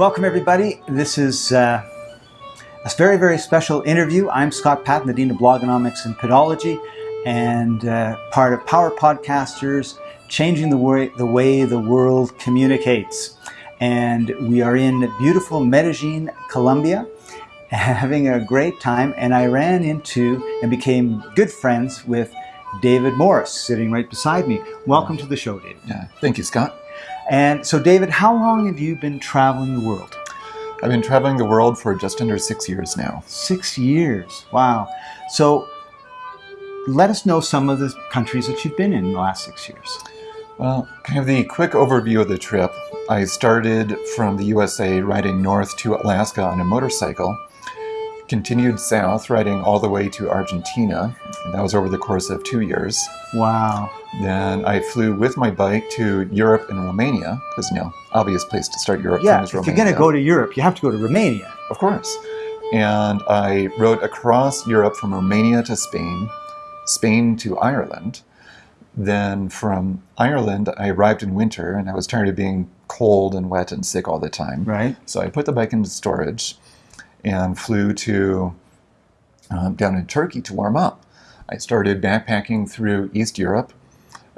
Welcome, everybody. This is uh, a very, very special interview. I'm Scott Patton, the Dean of Blogonomics and Pedology, and uh, part of Power Podcasters, changing the way, the way the world communicates. And we are in beautiful Medellin, Colombia, having a great time. And I ran into and became good friends with David Morris, sitting right beside me. Welcome to the show, David. Yeah, thank you, Scott. And so, David, how long have you been traveling the world? I've been traveling the world for just under six years now. Six years. Wow. So, let us know some of the countries that you've been in, in the last six years. Well, kind of the quick overview of the trip. I started from the USA riding north to Alaska on a motorcycle, continued south riding all the way to Argentina, and that was over the course of two years. Wow. Then I flew with my bike to Europe and Romania, because, you know, obvious place to start Europe Yeah, if Romania. you're going to go to Europe, you have to go to Romania. Of course. And I rode across Europe from Romania to Spain, Spain to Ireland. Then from Ireland, I arrived in winter and I was tired of being cold and wet and sick all the time. Right. So I put the bike into storage and flew to um, down in Turkey to warm up. I started backpacking through East Europe,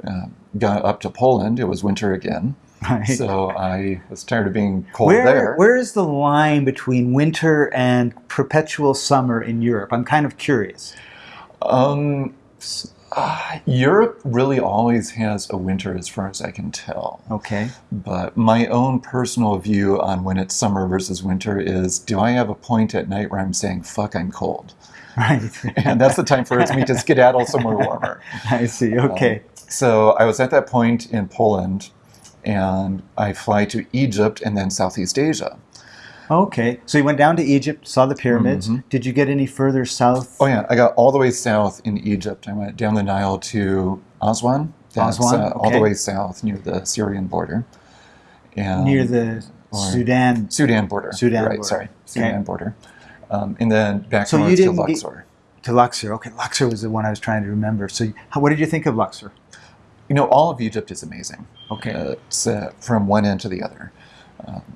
uh, got up to Poland. It was winter again. Right. So I was tired of being cold where, there. where is the line between winter and perpetual summer in Europe? I'm kind of curious. Um, uh, Europe really always has a winter, as far as I can tell. Okay. But my own personal view on when it's summer versus winter is do I have a point at night where I'm saying, fuck, I'm cold? Right. And that's the time for me to skedaddle somewhere warmer. I see. Okay. So I was at that point in Poland, and I fly to Egypt and then Southeast Asia. Okay. So you went down to Egypt, saw the pyramids. Mhm. Did you get any further south? Oh yeah, I got all the way south in Egypt. I went down the Nile to Aswan. That's Aswan, uh, all the way south near the Syrian border. And Near the Sudan. Sudan border. Sudan right? border. Sorry, Sudan Okay. border. Um, and then back So north to get- Luxor. To Luxor. Okay, Luxor was the one I was trying to remember. So, how, what did you think of Luxor? You know, all of Egypt is amazing. Okay, Uh, it's uh, from one end to the other.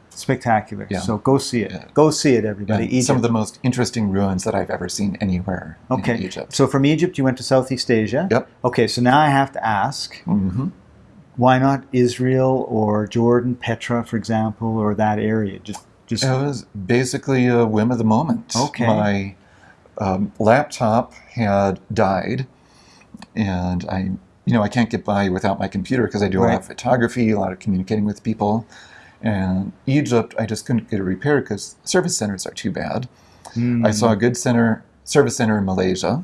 Spectacular. yeah. So go see it. Yeah. Go see it, everybody. Egypt. some of the most interesting ruins that I've ever seen anywhere okay. in Egypt. So from Egypt, you went to Southeast Asia. Yep. Okay, so now I have to ask, hmm why not Israel or Jordan, Petra, for example, or that area? Just, just It was basically a whim of the moment. Okay. My um, laptop had died, and I, you know, I can't get by without my computer because I do a lot of photography, a lot of communicating with people. And Egypt, I just couldn't get it repaired because service centers are too bad. Hmm. I saw a good center, service center in Malaysia,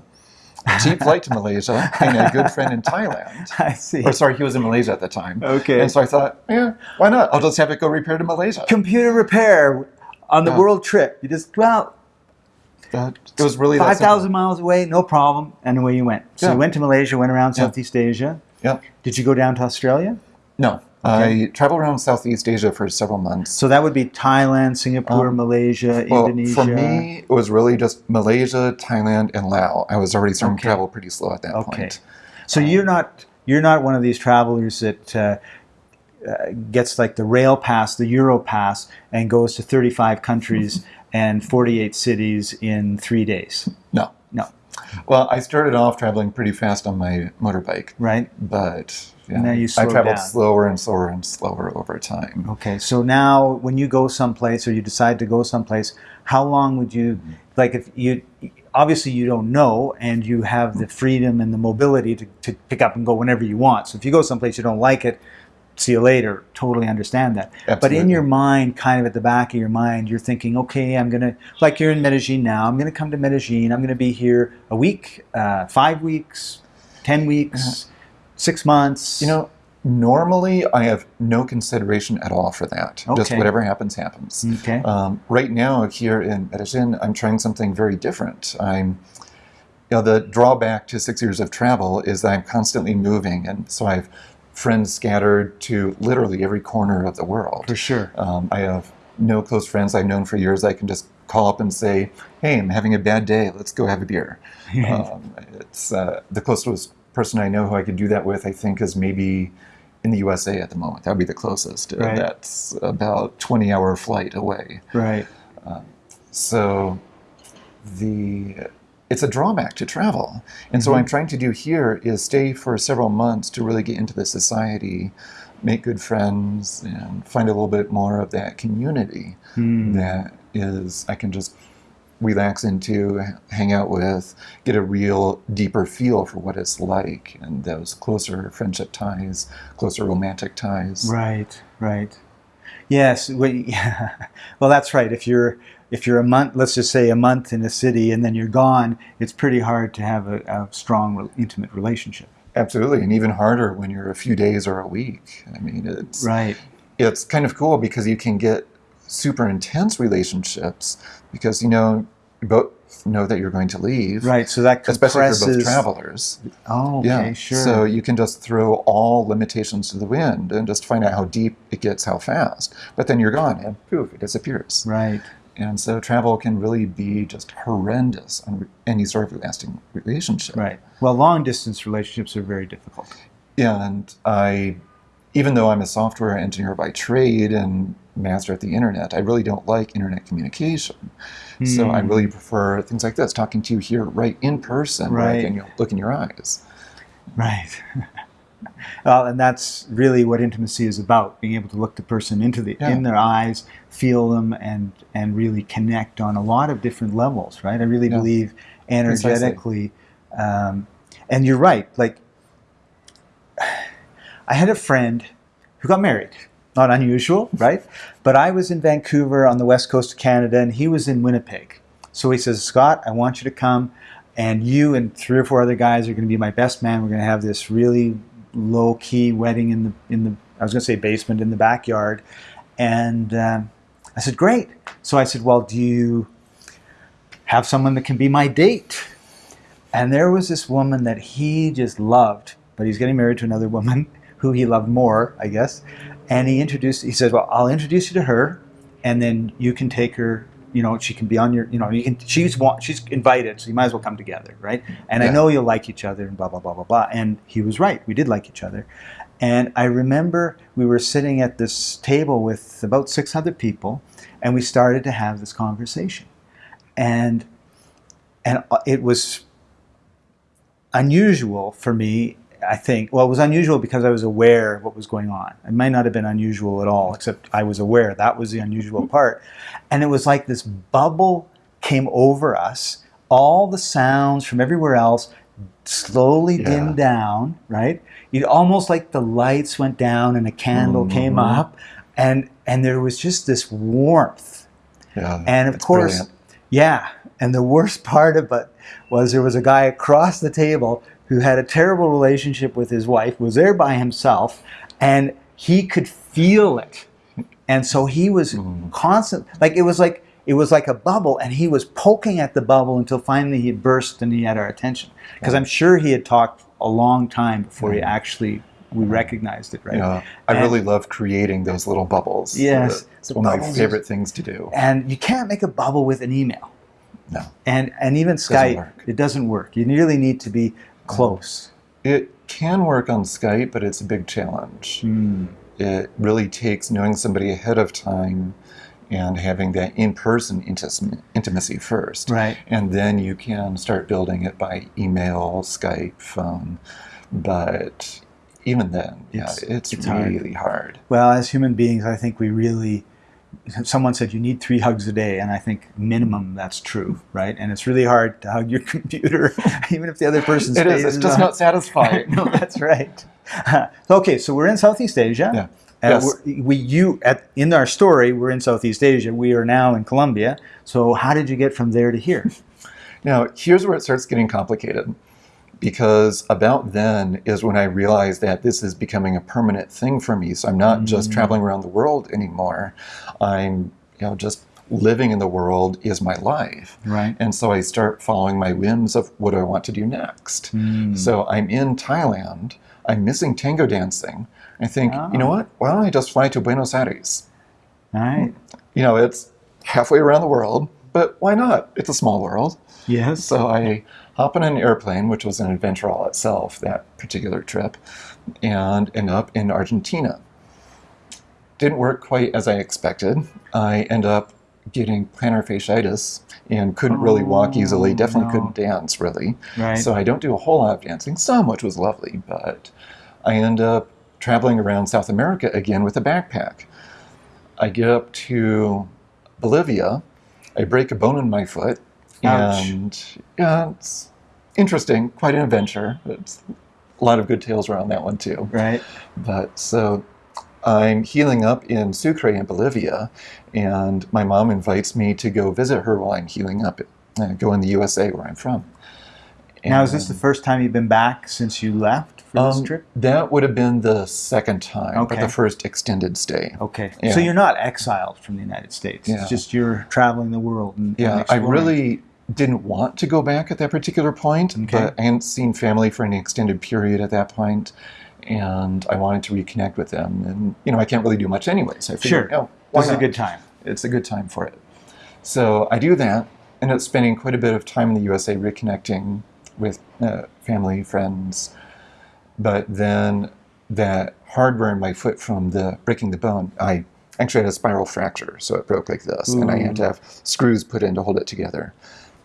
a cheap flight to Malaysia, and a good friend in Thailand. I see. Or sorry, he was in Malaysia at the time. Okay. And so I thought, yeah, why not? I'll just have it go repair to Malaysia. Computer repair on the Yeah. world trip. You just well, That, it was really that five simple. thousand miles away, no problem, and away you went. So Yeah. you went to Malaysia, went around Yeah. Southeast Asia. Yep. Did you go down to Australia? No. I traveled around Southeast Asia for several months. So that would be Thailand, Singapore, Um, Malaysia, Well, Indonesia. for me, it was really just Malaysia, Thailand, and Laos. I was already starting Okay. to travel pretty slow at that Okay. point. So you're not you're not one of these travelers that uh, uh, gets like the rail pass, the Euro pass, and goes to 35 countries and 48 cities in three days. No. No, Well, I started off traveling pretty fast on my motorbike, right? but yeah, Now you I slowed traveled down. slower and slower and slower over time. Okay. So now, when you go someplace or you decide to go someplace, how long would you mm-hmm. like if you? Obviously, you don't know, and you have the mm-hmm. freedom and the mobility to, to pick up and go whenever you want. So if you go someplace you don't like it, see you later. Totally understand that. Absolutely. But in your mind, kind of at the back of your mind, you're thinking, okay, I'm gonna like you're in Medellin now. I'm gonna come to Medellin. I'm gonna be here a week, uh, five weeks, ten weeks, uh-huh. Six months. You know, normally I have no consideration at all for that. Okay. Just whatever happens, happens. Okay. Um, right now, here in Medellin, I'm trying something very different. I'm, you know, the drawback to six years of travel is that I'm constantly moving, and so I have friends scattered to literally every corner of the world. For sure. Um, I have no close friends I've known for years. I can just call up and say, "Hey, I'm having a bad day. Let's go have a beer." um, it's uh, the closest person I know who I could do that with. I think is maybe in the USA at the moment. That would be the closest. Uh, Right. That's about 20 hour flight away. Right. So the it's a drawback to travel. And so what I'm trying to do here is stay for several months to really get into the society, make good friends, and find a little bit more of that community Hmm. that is I can just relax into, hang out with, get a real deeper feel for what it's like and those closer friendship ties, closer romantic ties. Right, right. Yes, we, well, that's right. If you're if you're a month, let's just say a month in a city, and then you're gone, it's pretty hard to have a, a strong, intimate relationship. Absolutely, and even harder when you're a few days or a week. I mean, it's Right. it's kind of cool because you can get super intense relationships because you know both know that you're going to leave, Right. So that especially if you're both travelers. Oh, okay, yeah, sure. So you can just throw all limitations to the wind and just find out how deep it gets, how fast. But then you're gone, and poof, it disappears. right. And so travel can really be just horrendous on any sort of lasting relationship. Right. Well, long distance relationships are very difficult. Yeah, And I, even though I'm a software engineer by trade and master at the internet, I really don't like internet communication. So I Hmm. really prefer things like this, talking to you here right in person, Right. can look in your eyes. Right. well, and that's really what intimacy is about: being able to look the person into the Yeah. in their eyes, feel them, and and really connect on a lot of different levels. Right. I really Yeah. believe energetically, um, and you're right. Like, I had a friend who got married. Not unusual, right? But I was in Vancouver on the west coast of Canada, and he was in Winnipeg. So he says, Scott, I want you to come, and you and three or four other guys are going to be my best man. We're going to have this really low key wedding in the in the I was going to say basement in the backyard, and um, I said, great. So I said, well, do you have someone that can be my date? And there was this woman that he just loved, but he's getting married to another woman who he loved more, I guess. And he introduced, he said, Well, I'll introduce you to her, and then you can take her, you know, she can be on your, you know, you can, she's, she's invited, so you might as well come together, right? And I know you'll like each other, and blah, blah, blah, blah, blah. And he was right. We did like each other. And I remember we were sitting at this table with about 600 people, and we started to have this conversation. And and uh, it was unusual for me i think well it was unusual because i was aware of what was going on it might not have been unusual at all except i was aware that was the unusual part and it was like this bubble came over us all the sounds from everywhere else slowly Yeah. dimmed down right it almost like the lights went down and a candle came Mhm. up and and there was just this warmth Yeah, and of course, brilliant. yeah. And the worst part of it was there was a guy across the table who had a terrible relationship with his wife, was there by himself, and he could feel it. And so he was Mm. constant, like it was like it was like a bubble, and he was poking at the bubble until finally he burst and he had our attention. Because Yeah. I'm sure he had talked a long time before he actually we recognized it, right? Yeah, I And- really love creating those little bubbles. Yes, it's one of my favorite things to do. And you can't make a bubble with an email. No, and and even Skype, it doesn't work. You really need to be close. it can work on Skype, but it's a big challenge. Hmm. It really takes knowing somebody ahead of time and having that in-person intimacy first. Right. and then you can start building it by email, Skype, phone. But even then, yeah, It's- it's, it's hard. really hard. Well, as human beings, I think we really. Someone said you need three hugs a day, and I think minimum that's true, right? And it's really hard to hug your computer, even if the other person's It is. It's just on. not satisfying. no, that's right. okay, so we're in Southeast Asia. Yeah. Uh, Yes. we you at in our story we're in Southeast Asia. We are now in Colombia. So how did you get from there to here? Now, here's where it starts getting complicated. Because about then is when I realized that this is becoming a permanent thing for me. So I'm not just Mm. traveling around the world anymore. I'm, you know, just living in the world is my life. Right. And so I start following my whims of what do I want to do next. Hmm. So I'm in Thailand. I'm missing tango dancing. I think, you know Ah. what? Why don't I just fly to Buenos Aires? Right. You know, it's halfway around the world, but why not? It's a small world. Yes. So I hop on an airplane, which was an adventure all itself, that particular trip, and end up in Argentina. Didn't work quite as I expected. I end up getting plantar fasciitis and couldn't really walk oh, easily. Oh, Definitely no. couldn't dance really. Right. So I don't do a whole lot of dancing, some which was lovely, but I end up traveling around South America again with a backpack. I get up to Bolivia, I break a bone in my foot, Ouch. and yeah, it's interesting, quite an adventure. It's a lot of good tales around that one too. right. But so I'm healing up in Sucre in Bolivia, and my mom invites me to go visit her while I'm healing up, uh, go in the USA where I'm from. Now, is this the first time you've been back since you left for this um, trip? That would have been the second time, but the first extended stay. Okay. yeah. So you're not exiled from the United States. Yeah. It's just you're traveling the world and and Yeah, I really didn't want to go back at that particular point, Okay. but I hadn't seen family for any extended period at that point, and I wanted to reconnect with them. And you know, I can't really do much anyway, so I figured, Sure. oh, This is a good time. It's a good time for it. So I do that. End up spending quite a bit of time in the USA reconnecting with uh, family, friends, but then that hardware in my foot from the breaking the bone, I actually had a spiral fracture, so it broke like this, and I had to have screws put in to hold it together.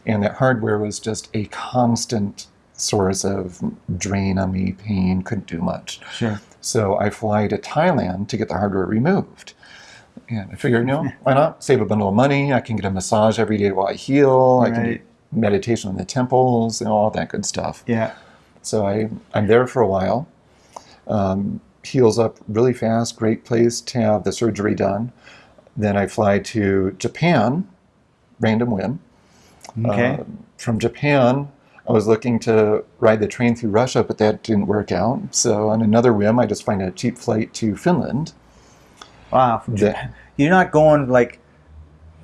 And that hardware was just a constant source of drain on me, pain, couldn't do much. Sure. So I fly to Thailand to get the hardware removed. And I figured, you know, why not? Save a bundle of money. I can get a massage every day while I heal. I can do meditation in the temples and all that good stuff. Yeah. So I, I'm there for a while. Um, heals up really fast. Great place to have the surgery done. Then I fly to Japan, random whim. Okay. Um, from Japan, I was looking to ride the train through Russia, but that didn't work out. So on another whim, I just find a cheap flight to Finland. wow. You're not going like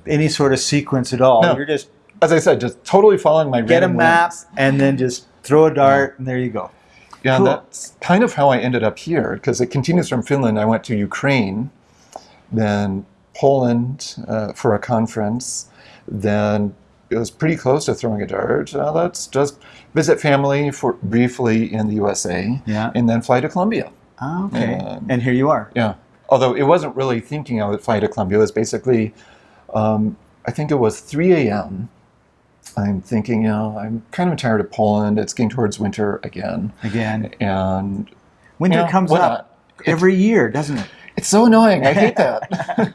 any sort of sequence at all. No. You're just As I said, just totally following my get a map and then just throw a dart and there you go. Yeah, Cool. that's kind of how I ended up here because it continues from Finland. I went to Ukraine, then Poland uh, for a conference, then it was pretty close to throwing a dart. Uh, let's just visit family for briefly in the USA, Yeah. and then fly to Colombia. Ah, okay. Um, and here you are. Yeah. Although it wasn't really thinking I would fly to Colombia. It was basically, um, I think it was 3 a.m. I'm thinking, you know, I'm kind of tired of Poland. It's getting towards winter again. Again. And Winter Yeah, comes why up every year, doesn't it? it's so annoying. I hate that.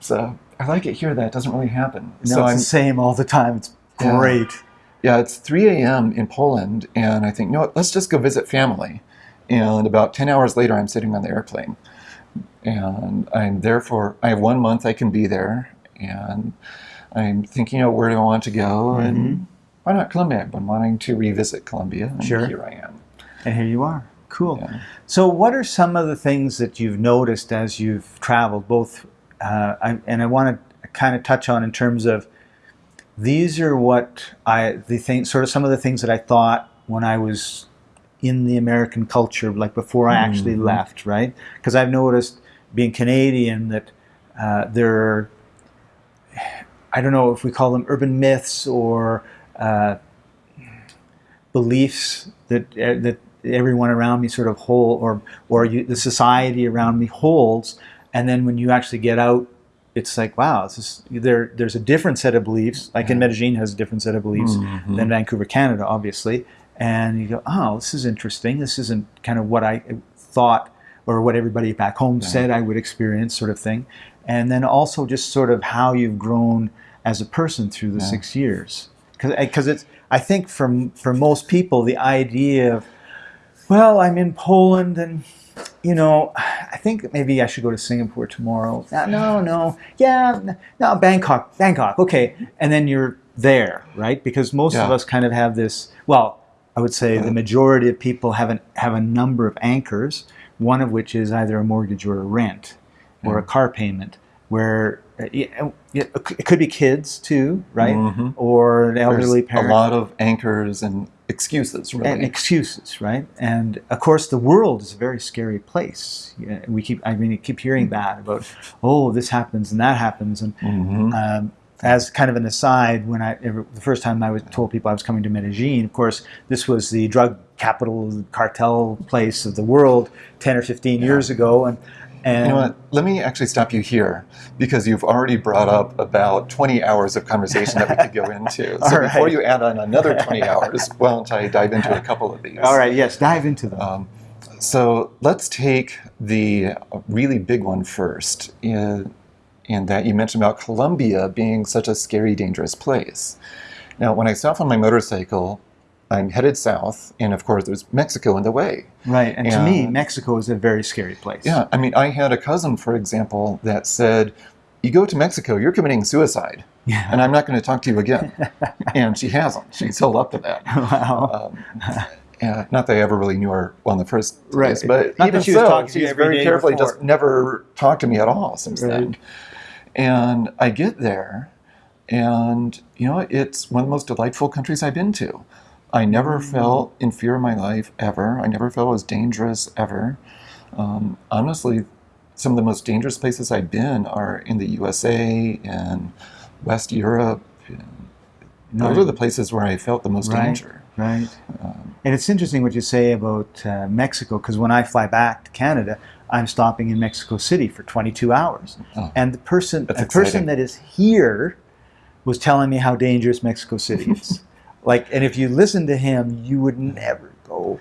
so I like it here that it doesn't really happen. No, so it's I'm, the same all the time. It's great. yeah, it's 3 a.m. in Poland. And I think, you know what, let's just go visit family. And about 10 hours later, I'm sitting on the airplane. And I'm there for, I have one month I can be there. And I'm thinking, you where do I want to go? Mhm. And why not Colombia? I've been wanting to revisit Colombia. And Sure. here I am. And here you are. Cool. Yeah. So, what are some of the things that you've noticed as you've traveled? Both, uh, I, and I want to kind of touch on in terms of these are what I the thing, sort of some of the things that I thought when I was in the American culture, like before I actually Mhm. left, right? Because I've noticed being Canadian that uh, there are, I don't know if we call them urban myths or uh, beliefs that uh, that everyone around me sort of hold, or or you, the society around me holds, and then when you actually get out, it's like wow, this is, there. There's a different set of beliefs. Like in Yeah. Medellin has a different set of beliefs Mhm. than Vancouver, Canada, obviously. And you go, oh, this is interesting. This isn't kind of what I thought or what everybody back home Yeah. said I would experience, sort of thing. And then also just sort of how you've grown as a person through the Yeah. six years. Because it's, I think for, for most people, the idea of, well, I'm in Poland and, you know, I think maybe I should go to Singapore tomorrow. No, no, no. Yeah, no, Bangkok, Bangkok, okay. And then you're there, right? Because most of us kind of have this, well, I would say the majority of people have, an, have a number of anchors, one of which is either a mortgage or a rent or a car payment, where uh, yeah, yeah, it could be kids too, right? Mhm. Or an elderly There's elderly a lot of anchors and excuses, really. and excuses, right? And of course, the world is a very scary place. Yeah, we keep, I mean, you keep hearing that about, oh, this happens and that happens, and Mhm. um, as kind of an aside, when I the first time I was told people I was coming to Medellin, of course, this was the drug capital cartel place of the world ten or fifteen years ago, and and You know what? Let me actually stop you here because you've already brought up about 20 hours of conversation that we could go into. So All before you add on another 20 hours, why don't I dive into a couple of these? all right, yes, dive into them. Um, so let's take the really big one first, in, in that you mentioned about Colombia being such a scary, dangerous place. Now, when I stop on my motorcycle, I'm headed south, and of course, there's Mexico in the way. right, and to me, Mexico is a very scary place. Yeah, I mean, I had a cousin, for example, that said, "You go to Mexico, you're committing suicide, yeah. and I'm not going to talk to you again." and she hasn't. She's held up to that. wow. Um, yeah, not that I ever really knew her well in the first Right. place, but Not even she was so, talking to you she's very carefully before. just never talked to me at all since Right. then. And I get there, and you know, it's one of the most delightful countries I've been to. I never felt in fear in my life ever. I never felt as dangerous ever. Um, honestly, some of the most dangerous places I've been are in the USA and West Europe. And those Right. are the places where I felt the most Right. danger. Right. Um, And it's interesting what you say about uh, Mexico because when I fly back to Canada, I'm stopping in Mexico City for 22 hours, Oh. and the person, the person that is here, was telling me how dangerous Mexico City is. like, and if you listen to him, you would never go,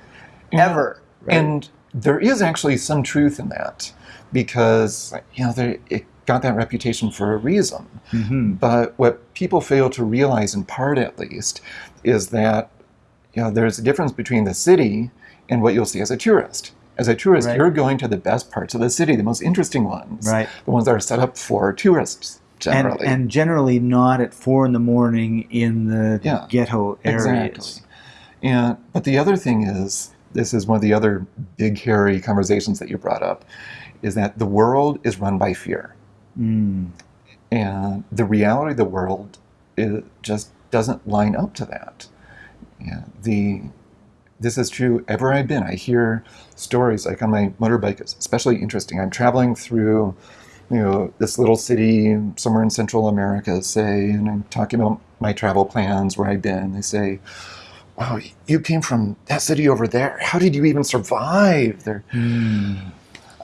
ever. right? And there is actually some truth in that because you know there, it got that reputation for a reason. Mhm. But what people fail to realize, in part at least, is that you know there's a difference between the city and what you'll see as a tourist. As a tourist, Right. you're going to the best parts of the city, the most interesting ones, Right. the ones that are set up for tourists generally. and generally not at four in the morning in the Yeah, ghetto areas. Exactly. And but the other thing is, this is one of the other big hairy conversations that you brought up, is that the world is run by fear, Mm. and the reality of the world it just doesn't line up to that. Yeah, the this is true ever I've been. I hear stories like on my motorbike, it's especially interesting. I'm traveling through, you know, this little city somewhere in Central America, say, and I'm talking about my travel plans, where I've been. They say, "Wow, you came from that city over there. How did you even survive there?" Mm.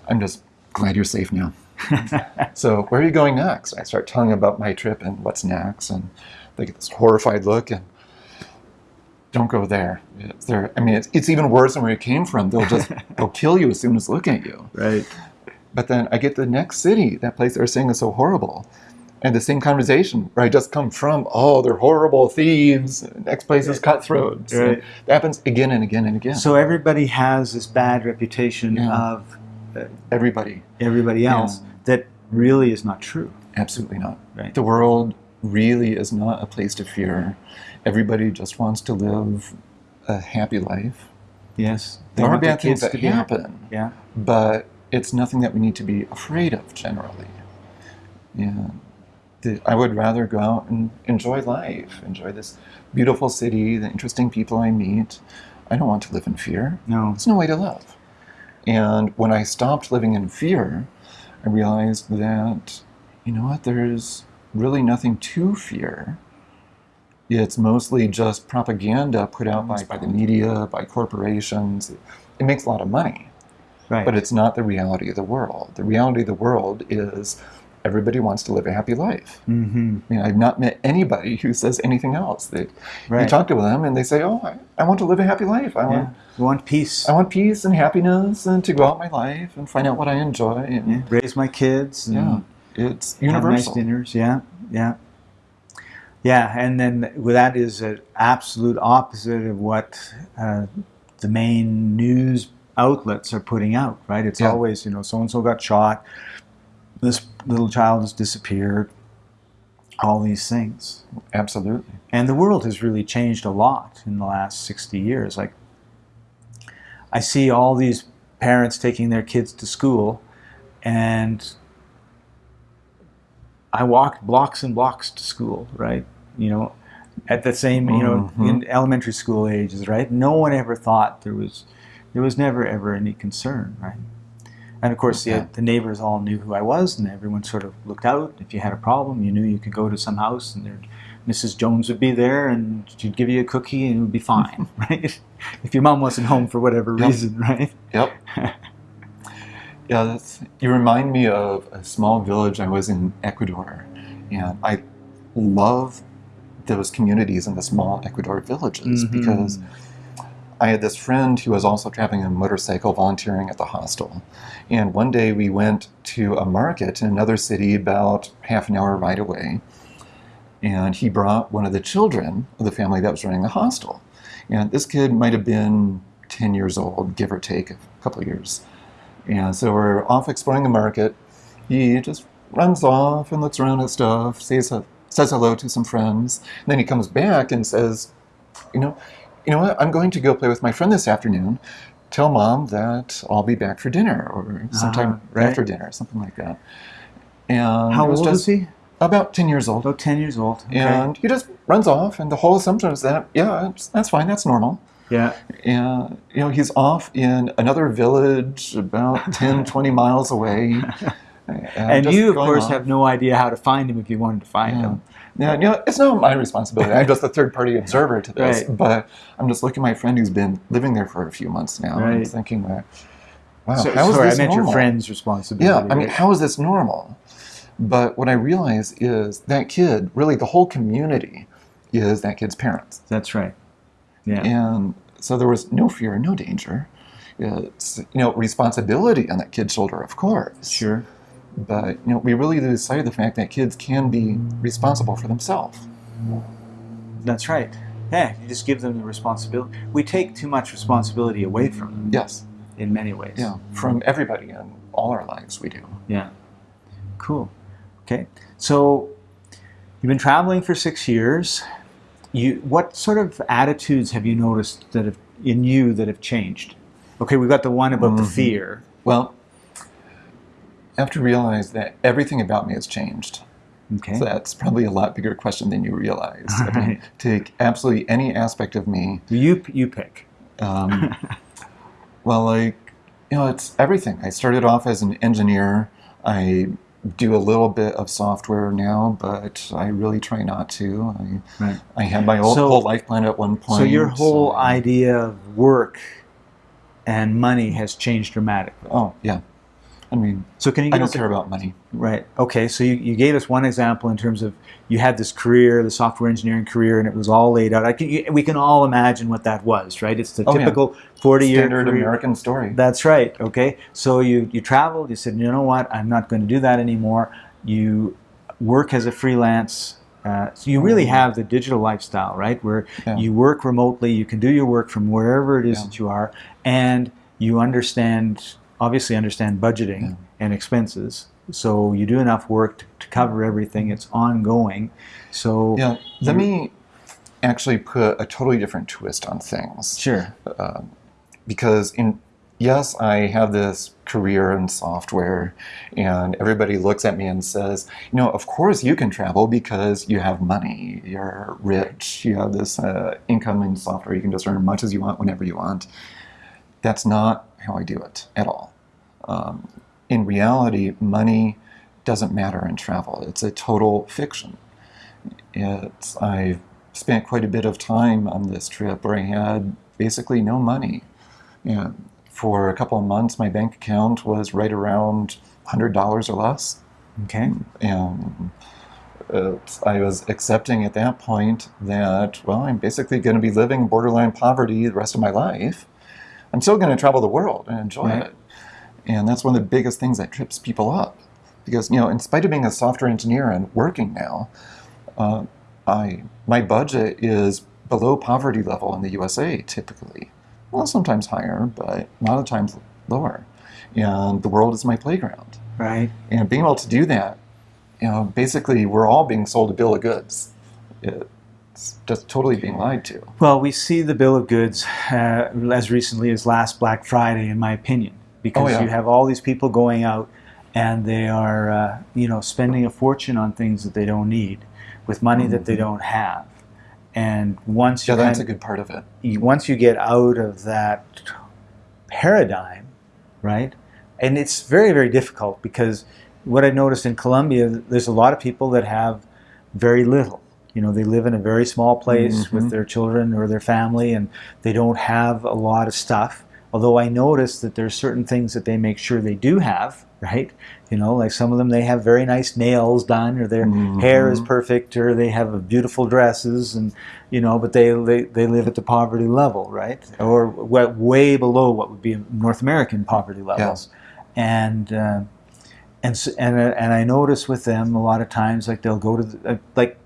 I'm just glad you're safe now. So where are you going next? I start telling them about my trip and what's next, and they get this horrified look and don't go there. It's there. I mean, it's, it's even worse than where you came from. They'll just they'll kill you as soon as look at you. Right. But then I get to the next city, that place they're saying is so horrible, and the same conversation where I just come from. Oh, they're horrible thieves. Next place is cutthroats. Right. And that happens again and again and again. So everybody has this bad reputation Yeah. of uh, Everybody, everybody else Yeah. that really is not true. absolutely not. Right. The world really is not a place to fear. Everybody just wants to live a happy life. Yes. There are bad things that happen, Yeah. but it's nothing that we need to be afraid of generally. Yeah. The, I would rather go out and enjoy life, enjoy this beautiful city, the interesting people I meet. I don't want to live in fear. No. It's no way to live. And when I stopped living in fear, I realized that, you know what, there's really nothing to fear. It's mostly just propaganda put out by, by the media, by corporations. It makes a lot of money, Right. but it's not the reality of the world. The reality of the world is everybody wants to live a happy life. mm-hmm. I mean, I've not met anybody who says anything else. They, You talk to them and they say, oh, I, I want to live a happy life. I want yeah. We want peace. I want peace and happiness and to go out my life and find out what I enjoy. And Yeah. Raise my kids. and yeah, it's universal. Nice dinners. Yeah. Yeah. Yeah. And then that is an absolute opposite of what uh, the main news outlets are putting out, right? It's Yeah. always, you know, so and so got shot. This little child has disappeared. All these things. Absolutely. And the world has really changed a lot in the last 60 years. Like, I see all these parents taking their kids to school, and I walked blocks and blocks to school, right? You know, at the same, you know, Mhm. in elementary school ages, right? No one ever thought there was, there was never ever any concern, right? And of course, the, the neighbors all knew who I was, and everyone sort of looked out. If you had a problem, you knew you could go to some house, and there, Mrs. Jones would be there, and she'd give you a cookie, and it would be fine, right? If your mom wasn't home for whatever Yep. reason, right? Yep. yeah, that's, you remind me of a small village I was in Ecuador, and I love those communities in the small Ecuador villages Mhm. because I had this friend who was also traveling a motorcycle volunteering at the hostel. And one day we went to a market in another city about half an hour ride away. And he brought one of the children of the family that was running the hostel. And this kid might have been 10 years old, give or take a couple of years. And so we're off exploring the market. He just runs off and looks around at stuff, says, says hello to some friends. And then he comes back and says, you know, you know what? I'm going to go play with my friend this afternoon. Tell mom that I'll be back for dinner or sometime Ah, right. after dinner, something like that. And How was old is he? About 10 years old. About 10 years old. Okay. And he just runs off, and the whole assumption is that, yeah, that's fine, that's normal. yeah. And, you know, he's off in another village about 10, 20 miles away. And just you, of course, off. have no idea how to find him if you wanted to find Yeah. him. Yeah, you know, it's not my responsibility. I'm just a third party observer to this. Right. But I'm just looking at my friend who's been living there for a few months now and Right. thinking that, wow, So, how is sorry, this I meant normal? your friend's responsibility. Yeah, I mean, how is this normal? But what I realize is that kid, really the whole community, is that kid's parents. That's right. Yeah. And so there was no fear, no danger. It's, you know, responsibility on that kid's shoulder, of course. Sure. But, you know, we really lose sight of the fact that kids can be responsible for themselves. That's right. Yeah, you just give them the responsibility. We take too much responsibility away from them Yes. in many ways. Yeah. From everybody in all our lives, we do. Yeah. Cool. Okay. So you've been traveling for six years. You, what sort of attitudes have you noticed that have in you that have changed? Okay, we've got the one about the Mhm. fear. Well, I have to realize that everything about me has changed. Okay. So that's probably a lot bigger question than you realize. I mean, Right. take absolutely any aspect of me. you you pick. Um, well, like, you know, it's everything. I started off as an engineer. I do a little bit of software now, but I really try not to. I, Right. I had my whole, So- whole life planned at one point. So your whole so- idea of work and money has changed dramatically. Oh, yeah. I mean, So can you I don't a- care about money. Right. Okay. So you, you gave us one example in terms of you had this career, the software engineering career, and it was all laid out. I can, you, we can all imagine what that was, right? It's the Oh, typical forty-year Standard career. American story. That's right. Okay. So you you traveled. You said, you know what? I'm not going to do that anymore. You work as a freelance. Uh, so you really have the digital lifestyle, right? Where Yeah. you work remotely. You can do your work from wherever it is Yeah. that you are, and you understand, obviously, understand budgeting Yeah. and expenses. So you do enough work to, to cover everything. It's ongoing. So Yeah, let me actually put a totally different twist on things. sure. Um, because in yes, I have this career in software, and everybody looks at me and says, you know, of course you can travel because you have money, you're rich, you have this uh, income in software, you can just earn as much as you want whenever you want. That's not how I do it at all. Um, in reality, money doesn't matter in travel. It's a total fiction. It's I've spent quite a bit of time on this trip where I had basically no money. And for a couple of months, my bank account was right around hundred dollars or less, Okay. and I was accepting at that point that well, I'm basically going to be living borderline poverty the rest of my life. I'm still going to travel the world and enjoy Right. it, and that's one of the biggest things that trips people up, because you know, in spite of being a software engineer and working now, uh, I my budget is below poverty level in the USA typically. Well, sometimes higher, but a lot of times lower. And the world is my playground. Right. And being able to do that, you know, basically we're all being sold a bill of goods. It's just totally being lied to. Well, we see the bill of goods uh, as recently as last Black Friday, in my opinion, because Oh, yeah. you have all these people going out and they are, uh, you know, spending a fortune on things that they don't need with money that they Mhm. don't have. And once you Yeah, that's a good part of it. you- once you get out of that paradigm, right, and it's very very difficult because what I noticed in Colombia, there's a lot of people that have very little. You know, they live in a very small place Mm-hmm. with their children or their family, and they don't have a lot of stuff. Although I notice that there's certain things that they make sure they do have, right? You know, like some of them they have very nice nails done, or their hair is perfect, or they have beautiful dresses, and you know, but they they, they live at the poverty level, right? Or wa- way below what would be North American poverty levels, and. Uh, and so, and uh, and I notice with them a lot of times like they'll go to the, uh, like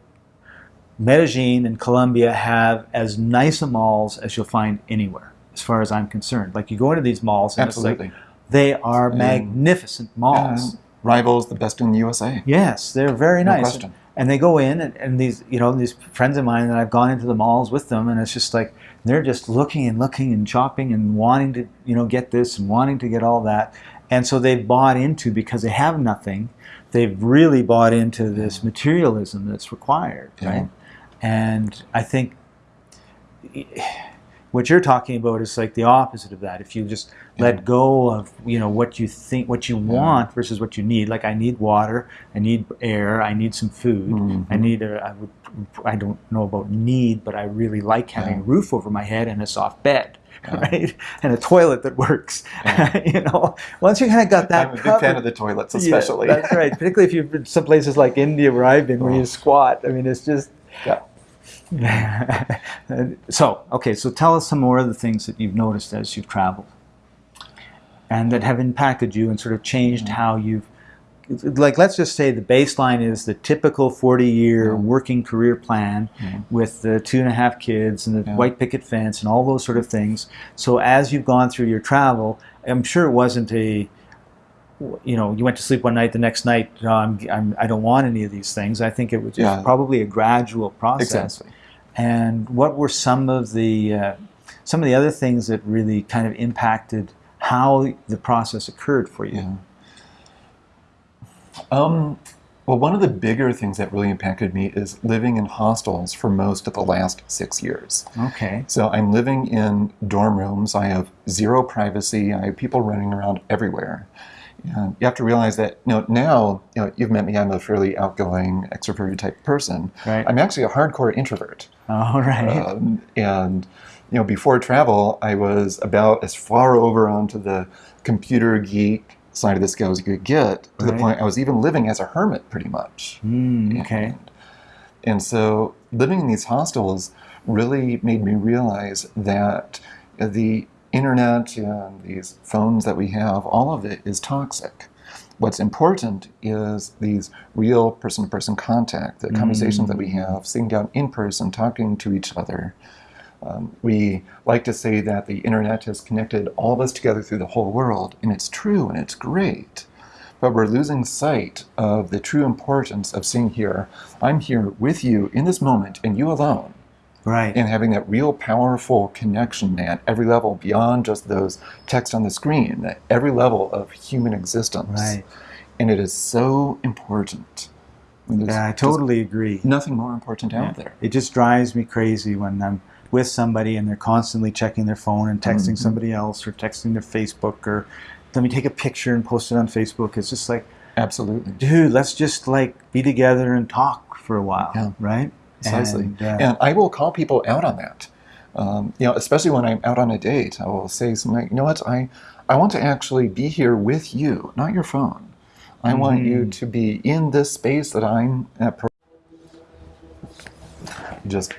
Medellin and Colombia have as nice a malls as you'll find anywhere, as far as I'm concerned. Like you go into these malls and Absolutely. it's like they are magnificent malls. Uh, rivals the best in the USA. Yes, they're very No nice. question. And they go in, and, and these, you know, these friends of mine that I've gone into the malls with them, and it's just like they're just looking and looking and shopping and wanting to, you know, get this and wanting to get all that. And so they've bought into because they have nothing. They've really bought into this materialism that's required, Yeah. right? And I think what you're talking about is like the opposite of that. If you just let go of you know what you think, what you want versus what you need. Like I need water, I need air, I need some food, Mm-hmm. I need a. I would. I don't know about need, but I really like having a roof over my head and a soft bed. Right, and a toilet that works. you know, once you kind of got that I'm a big covered, fan of the toilets, yeah, especially. that's right. Particularly if you've been some places like India where I've been, where you squat. I mean, it's just. yeah. so okay, so tell us some more of the things that you've noticed as you've traveled, and that have impacted you and sort of changed mm-hmm. how you've. Like, let's just say the baseline is the typical forty-year mm-hmm. working career plan mm-hmm. with the two and a half kids and the Yeah. white picket fence and all those sort of things. So as you've gone through your travel, I'm sure it wasn't a you know, you went to sleep one night, the next night, "Oh, I'm, I'm, I don't want any of these things. I think it was Yeah. probably a gradual process. Exactly. And what were some of the uh, some of the other things that really kind of impacted how the process occurred for you? Yeah. Um, well, one of the bigger things that really impacted me is living in hostels for most of the last six years. Okay. So I'm living in dorm rooms. I have zero privacy. I have people running around everywhere. And you have to realize that you know, now, you know, you've met me, I'm a fairly outgoing, extroverted type person. Right. I'm actually a hardcore introvert. All right. Um, and you know, before travel, I was about as far over onto the computer geek side of the scale as you could get, to the point I was even living as a hermit, pretty much. Mm, okay. And, and so, living in these hostels really made me realize that the internet and these phones that we have, all of it is toxic. What's important is these real person to person contact, the conversations that we have, sitting down in person, talking to each other. Um, we like to say that the internet has connected all of us together through the whole world, and it's true and it's great. But we're losing sight of the true importance of seeing here, I'm here with you in this moment, and you alone, Right. and having that real powerful connection at every level beyond just those text on the screen, at every level of human existence. Right. And it is so important. I mean, Yeah, I totally agree. nothing more important out there. It just drives me crazy when I'm with somebody and they're constantly checking their phone and texting Mm-hmm. somebody else or texting their Facebook or let me take a picture and post it on Facebook. It's just like, Absolutely. dude, let's just like be together and talk for a while, Yeah. right? Precisely. And, And, uh, I will call people out on that. Um, you know, especially when I'm out on a date, I will say something like, you know what, I, I want to actually be here with you, not your phone. I want you Mm-hmm. to be in this space that I'm at. Just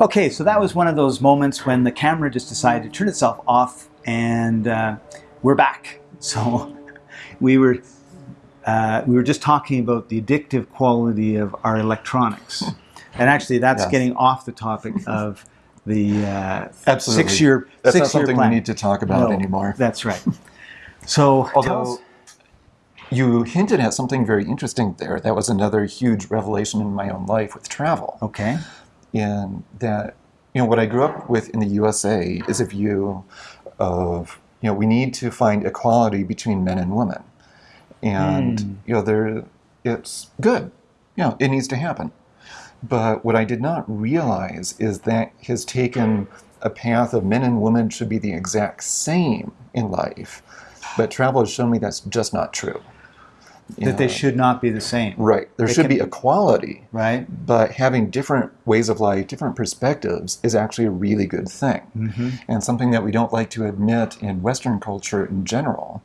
Okay, so that was one of those moments when the camera just decided to turn itself off, and uh, we're back. So we were uh, we were just talking about the addictive quality of our electronics, and actually, that's getting off the topic of the uh, Absolutely. six-year that's not six-year something plan. we need to talk about No, anymore. That's right. So, Although you hinted at something very interesting there. That was another huge revelation in my own life with travel. okay, in that you know what I grew up with in the USA is a view of you know we need to find equality between men and women, and Hmm. you know there it's good, you know it needs to happen. But what I did not realize is that has taken a path of men and women should be the exact same in life But travel has shown me that's just not true. That they should not be the same. Right. There They should can- be equality, Right? but having different ways of life, different perspectives is actually a really good thing. Mm-hmm. And something that we don't like to admit in Western culture in general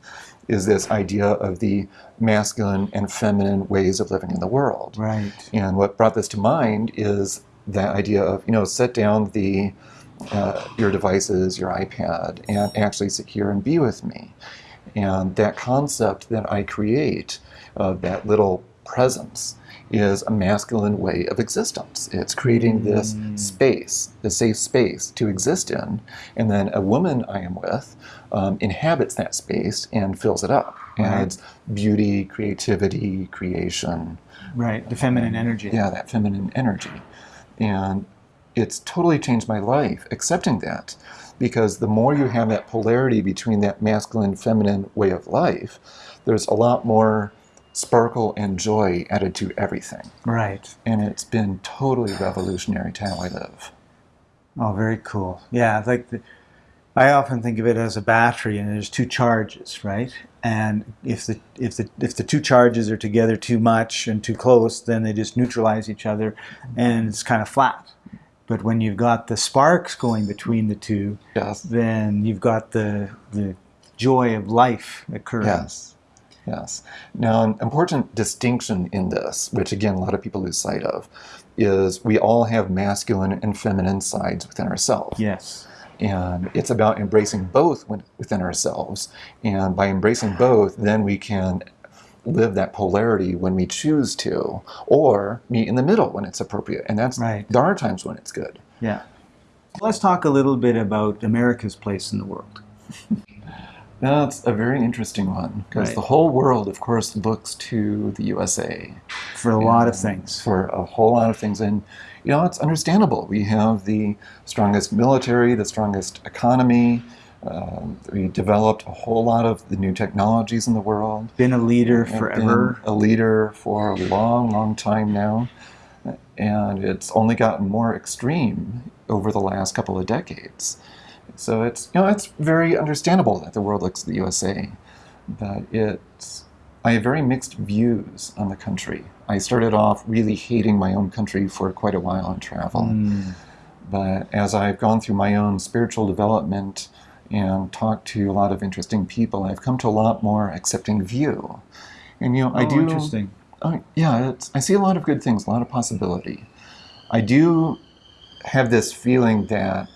is this idea of the masculine and feminine ways of living in the world. Right. And what brought this to mind is that idea of, you know, set down the uh, your devices, your iPad, and actually sit here and be with me. And that concept that I create of that little presence is a masculine way of existence. It's creating this Mm. space, the safe space to exist in, and then a woman I am with um, inhabits that space and fills it up. Right. Adds beauty, creativity, creation, Right. The feminine energy. yeah, that feminine energy. And it's totally changed my life accepting that because the more you have that polarity between that masculine feminine way of life, there's a lot more sparkle and joy added to everything. Right. And it's been totally revolutionary to how I live. Oh, very cool. Yeah, like the, I often think of it as a battery, and there's two charges, right? And if the if the if the two charges are together too much and too close, then they just neutralize each other, and it's kind of flat. But when you've got the sparks going between the two, Yes. then you've got the the joy of life occurring. Yes. Yes. Now, an important distinction in this, which again a lot of people lose sight of, is we all have masculine and feminine sides within ourselves. Yes. And it's about embracing both within ourselves. And by embracing both, then we can live that polarity when we choose to, or meet in the middle when it's appropriate. And that's Right. there are times when it's good. Yeah. Let's talk a little bit about America's place in the world. That's a very interesting one because Right. the whole world, of course, looks to the USA For a lot of things. for a whole lot of things. And, you know, it's understandable. We have the strongest military, the strongest economy. Um, we developed a whole lot of the new technologies in the world. Been a leader forever. been a leader for a long, long time now. And it's only gotten more extreme over the last couple of decades. So it's you know it's very understandable that the world looks at the USA, but it's I have very mixed views on the country. I started off really hating my own country for quite a while in travel, Mm. but as I've gone through my own spiritual development and talked to a lot of interesting people, I've come to a lot more accepting view. And you know, I Oh, do interesting. Oh, yeah, it's, I see a lot of good things, a lot of possibility. I do have this feeling that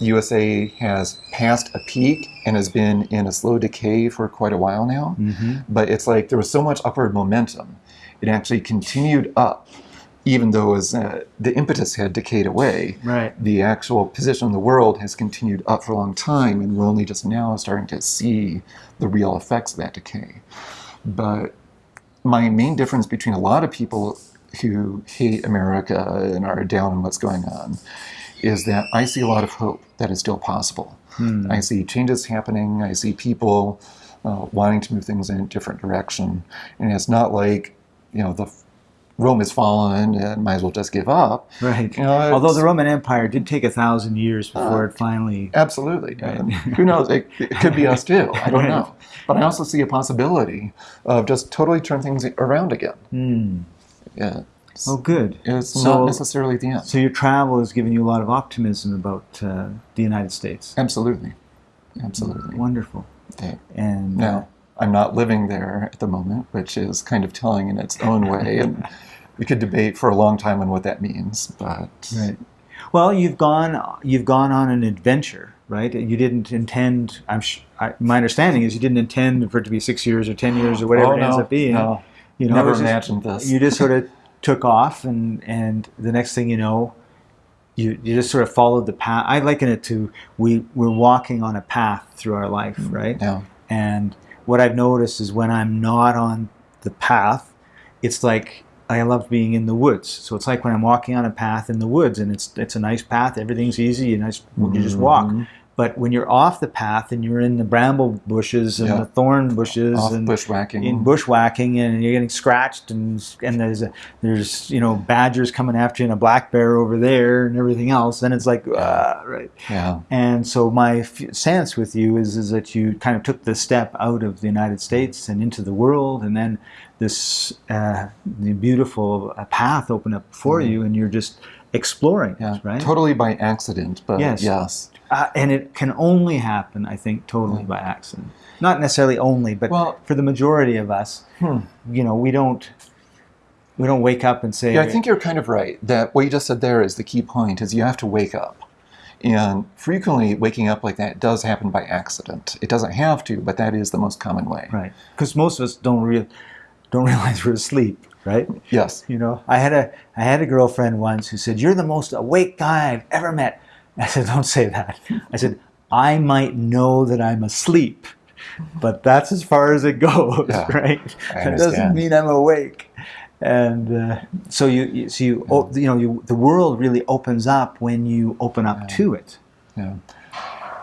the USA has passed a peak and has been in a slow decay for quite a while now. hmm But it's like there was so much upward momentum. It actually continued up, even though was, uh, the impetus had decayed away. Right. The actual position in the world has continued up for a long time, and we're only just now starting to see the real effects of that decay. But my main difference between a lot of people who hate America and are down on what's going on is that I see a lot of hope that is still possible. Hmm. I see changes happening. I see people uh, wanting to move things in a different direction, and it's not like you know the Rome has fallen and might as well just give up. Right. You know, Although the Roman Empire did take a thousand years before Uh, it finally. Absolutely. Right. Who knows? It, it could be us too. I don't Right. know. But I also see a possibility of just totally turn things around again. Hmm. Yeah. Oh, good. it's So- not necessarily the end. So your travel has given you a lot of optimism about uh, the United States. Absolutely. Absolutely. Wonderful. Yeah. And uh, Now, I'm not living there at the moment, which is kind of telling in its own way. And we could debate for a long time on what that means. But Right. Well, you've gone you've gone on an adventure, right? You didn't intend. I'm. Sh- I, my understanding is you didn't intend for it to be six years or ten years or whatever Oh, it ends up being. no. You know, Never it's just- imagined this. You just sort of took off, and and the next thing you know, you you just sort of followed the path. I liken it to we we're walking on a path through our life, right? Yeah. And what I've noticed is when I'm not on the path, it's like I love being in the woods. So it's like when I'm walking on a path in the woods, and it's it's a nice path. Everything's easy, and nice. You just walk. Mhm. But when you're off the path and you're in the bramble bushes and Yeah. the thorn bushes Off and bushwhacking. in bushwhacking and you're getting scratched and and there's a, there's you know badgers coming after you and a black bear over there and everything else, then it's like ah, right. yeah. And so my f- sense with you is is that you kind of took the step out of the United States and into the world, and then this uh, the beautiful uh, path opened up for you, and you're just exploring Yeah. it, right? Totally by accident, but Yes. yes. Uh, and it can only happen, I think, totally by accident. Not necessarily only, but Well- for the majority of us, Hmm. you know, we don't we don't wake up and say, Yeah, I think you're kind of right. That what you just said there is the key point is you have to wake up. And frequently waking up like that does happen by accident. It doesn't have to, but that is the most common way. right, because most of us don't real don't realize we're asleep, right? Yes. You know, I had a I had a girlfriend once who said, "You're the most awake guy I've ever met." I said, "Don't say that." I said, "I might know that I'm asleep, but that's as far as it goes, Yeah, right? That doesn't mean I'm awake." And uh, so you, you so you o- you know you, the world really opens up when you open up to it. Yeah.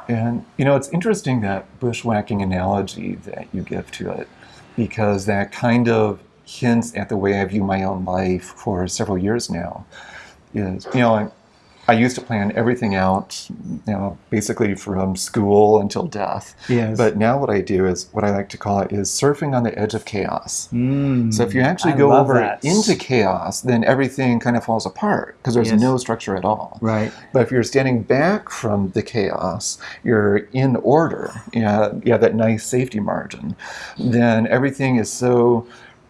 And you know, it's interesting that bushwhacking analogy that you give to it, because that kind of hints at the way I view my own life for several years now. Is you know, I, I used to plan everything out, you know, basically from school until death. Yes. But now what I do is what I like to call it is surfing on the edge of chaos. Mm, So if you actually I go over that. into chaos, then everything kind of falls apart because there's Yes. no structure at all. right, But if you're standing back from the chaos, you're in order, you have, you have that nice safety margin, then everything is so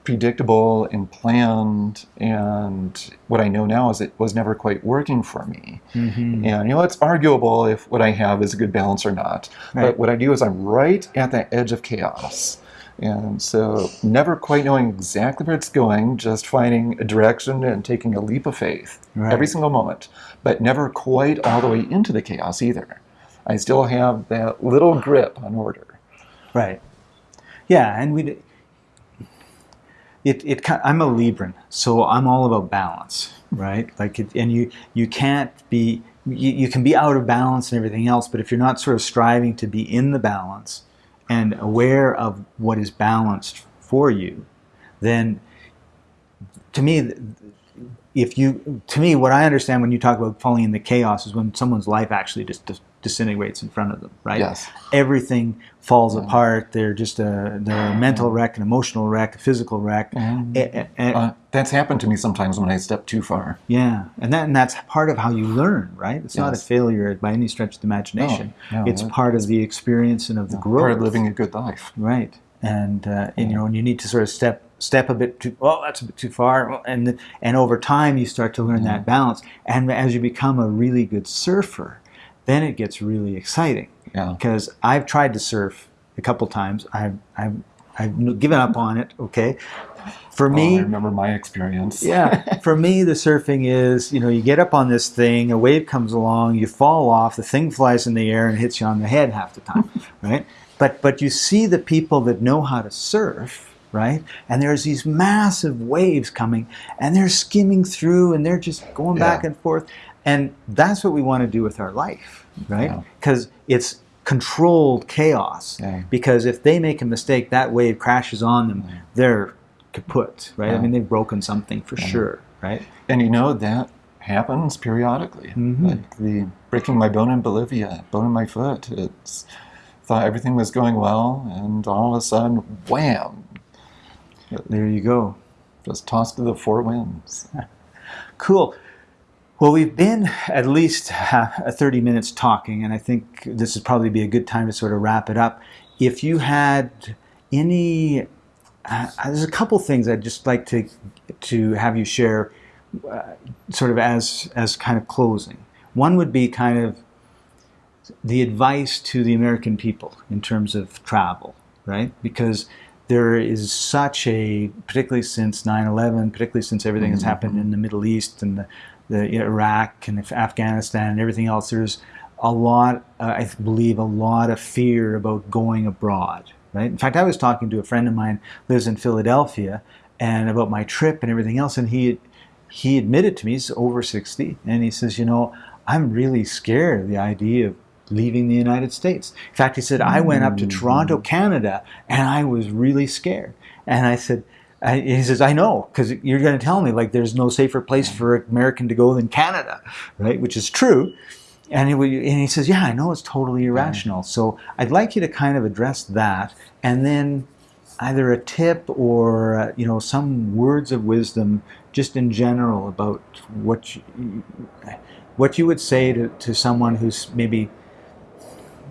predictable and planned. And what I know now is it was never quite working for me. Mhm. And you know, it's arguable if what I have is a good balance or not. Right. But what I do is I'm right at that edge of chaos. And so, never quite knowing exactly where it's going, just finding a direction and taking a leap of faith Right. every single moment, but never quite all the way into the chaos either. I still have that little grip on order. Right. Yeah, and we. It, it I'm a Libran, so I'm all about balance, right? Like, it, and you you can't be you, you can be out of balance and everything else, but if you're not sort of striving to be in the balance and aware of what is balanced for you, then to me, if you to me, what I understand when you talk about falling in the chaos is when someone's life actually just dis- disintegrates in front of them, right? Yes. everything falls apart. They're just a they're a mental wreck, an emotional wreck, a physical wreck. Mhm. A- a- a- Uh, that's happened to me sometimes when I step too far. yeah, and that and that's part of how you learn, right? It's not a failure by any stretch of the imagination. No, no, it's it- part of the experience and of the growth. Part of living a good life. Right, and uh, and you know, and you need to sort of step step a bit too. Oh, that's a bit too far, and and over time you start to learn that balance. And as you become a really good surfer, then it gets really exciting Yeah. because I've tried to surf a couple times. I've I've I've given up on it. Okay, for Oh, I me. remember my experience. yeah, for me, the surfing is you know you get up on this thing, a wave comes along, you fall off, the thing flies in the air and hits you on the head half the time, right? But but you see the people that know how to surf, right? And there's these massive waves coming, and they're skimming through, and they're just going back and forth, and that's what we want to do with our life, right? Yeah. Because it's controlled chaos. Yeah. Because if they make a mistake, that wave crashes on them, they're kaput, right? I mean, they've broken something for sure, right? And you know that happens periodically. Mhm. Like the breaking my bone in Bolivia, bone in my foot. It's thought everything was going well, and all of a sudden, wham! There you go. Just tossed to the four winds. Cool. Well, we've been at least uh, 30 minutes talking, and I think this would probably be a good time to sort of wrap it up. If you had any, uh, there's a couple things I'd just like to to have you share, uh, sort of as as kind of closing. One would be kind of the advice to the American people in terms of travel, right? Because there is such a, particularly since 9/11, particularly since everything that's happened in the Middle East and the, the Iraq and Afghanistan and everything else, there's a lot, uh, I believe, a lot of fear about going abroad, right? In fact, I was talking to a friend of mine who lives in Philadelphia, and about my trip and everything else, and he he admitted to me he's over 60, and he says, you know, I'm really scared of the idea of leaving the United States. In fact, he said, I went up to Mm-hmm. Toronto, Canada, and I was really scared. And I said, I, he says, I know, because you're going to tell me like there's no safer place for an American to go than Canada, right? Which is true. And he, and he says, Yeah, I know it's totally irrational. So I'd like you to kind of address that and then either a tip or uh, you know some words of wisdom just in general about what you, what you would say to, to someone who's maybe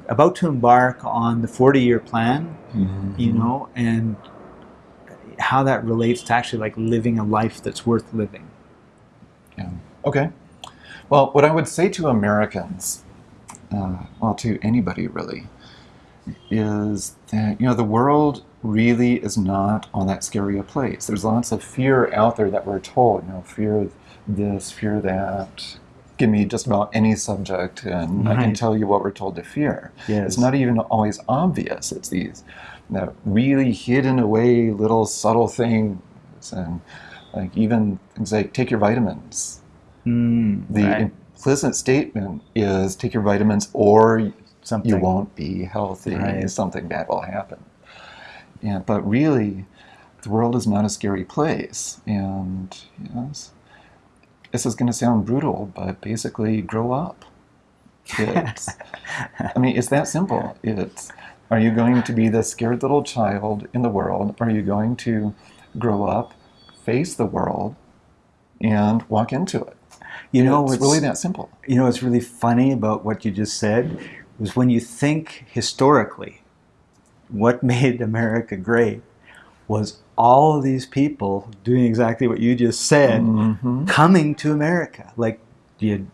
about to embark on the 40 year plan you know and how that relates to actually like living a life that's worth living Yeah. Okay. Well, what I would say to Americans, uh, well, to anybody really, is that you know the world really is not on that scary a place. There's lots of fear out there that we're told. You know, fear this, fear that. Give me just about any subject, and I can tell you what we're told to fear. Yes. It's not even always obvious. It's these that really hidden away little subtle things, and like even things like take your vitamins. mm, The right. implicit statement is take your vitamins or something you won't be healthy. Right. Something bad will happen. Yeah, but really, the world is not a scary place. And yes, this is going to sound brutal, but basically, grow up. It's, I mean, it's that simple. It's are you going to be the scared little child in the world? Are you going to grow up, face the world, and walk into it? you know it's what's really that simple. you know what's really funny about what you just said was when you think historically what made america great was all of these people doing exactly what you just said Mhm. coming to america like you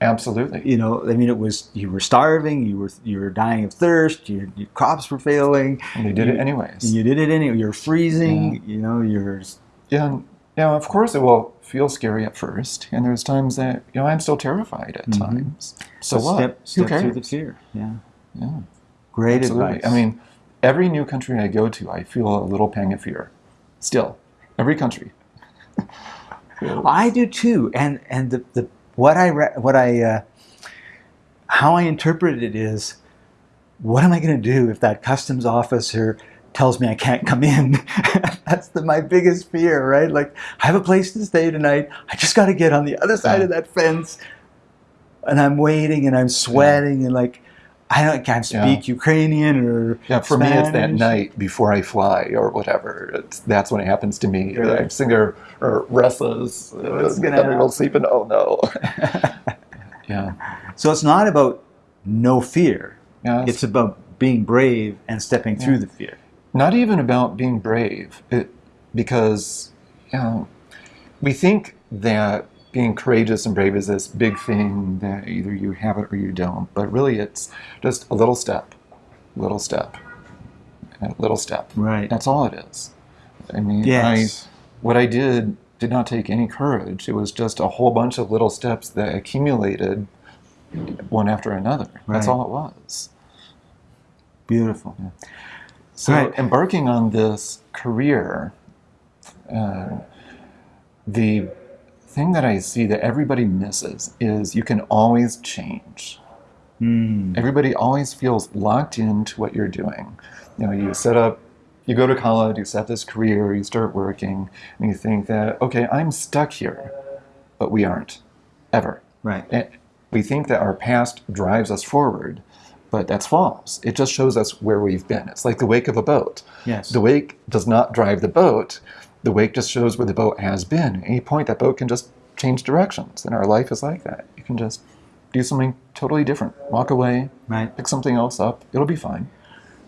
Absolutely. you know i mean it was you were starving you were you were dying of thirst your, your crops were failing And you did you, it anyways. you did it anyway you're freezing you know you're Yeah, yeah. Of course, it will feel scary at first, and there's times that you know I'm still terrified at Mhm. times. So a what? step, Who step cares? through the fear yeah Yeah, great absolutely. advice I mean, every new country I go to, I feel a little pang of fear. Still, every country. I do too, and and the, the what I re- what I uh, how I interpret it is, what am I going to do if that customs officer tells me I can't come in? That's the, my biggest fear, right? Like I have a place to stay tonight. I just got to get on the other side Yeah. of that fence, and I'm waiting and I'm sweating and like I can't Yeah. speak Ukrainian or Yeah, for me, it's that night before I fly or whatever. It's, that's when it happens to me. Right. I'm sitting there or restless. What's oh, gonna uh, Everyone's happen? sleeping. Oh no. yeah. So it's not about no fear. Yeah. It's about being brave and stepping through the fear. not even about being brave it, because you know, we think that being courageous and brave is this big thing that either you have it or you don't but really it's just a little step little step little step Right. that's all it is i mean Yes. I, what i did did not take any courage it was just a whole bunch of little steps that accumulated one after another Right. that's all it was Beautiful. So Right. embarking on this career, uh, the thing that I see that everybody misses is you can always change. Mm. Everybody always feels locked into what you're doing. You know, you set up, you go to college, you set this career, you start working, and you think that okay, I'm stuck here, but we aren't, ever. Right. And we think that our past drives us forward, but that's false. It just shows us where we've been. It's like the wake of a boat. Yes. The wake does not drive the boat. The wake just shows where the boat has been. At any point, that boat can just change directions. And our life is like that. You can just do something totally different. Walk away, Right. pick something else up. It'll be fine.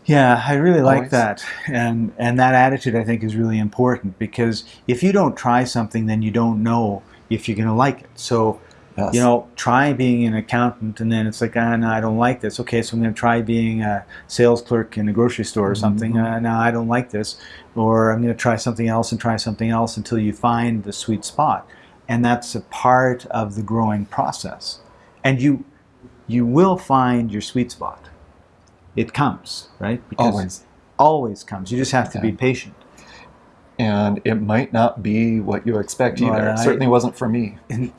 Yeah, I really like Always. that, and and that attitude I think is really important because if you don't try something, then you don't know if you're going to like it. So Yes. you know, try being an accountant, and then it's like, ah, no, I don't like this. Okay, so I'm going to try being a sales clerk in a grocery store or something. Mhm. Uh, no, I don't like this, or I'm going to try something else and try something else until you find the sweet spot, and that's a part of the growing process. And you, you will find your sweet spot. It comes, right? Because Always. always comes. You just have to be patient. And it might not be what you expect Well, either. I- it certainly wasn't for me.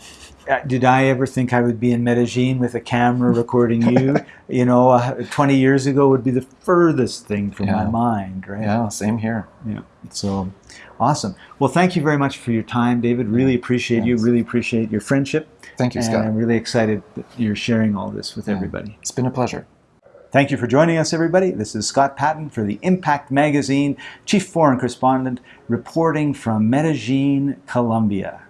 uh, did I ever think I would be in Medellin with a camera recording you? you know, uh, 20 years ago would be the furthest thing from my mind, right? Yeah, same here. Yeah. So awesome. Well, thank you very much for your time, David. Really appreciate you. Really appreciate your friendship. Thank you, and Scott. I'm really excited that you're sharing all this with everybody. It's been a pleasure. Thank you for joining us, everybody. This is Scott Patton for the Impact Magazine, Chief Foreign Correspondent, reporting from Medellin, Colombia.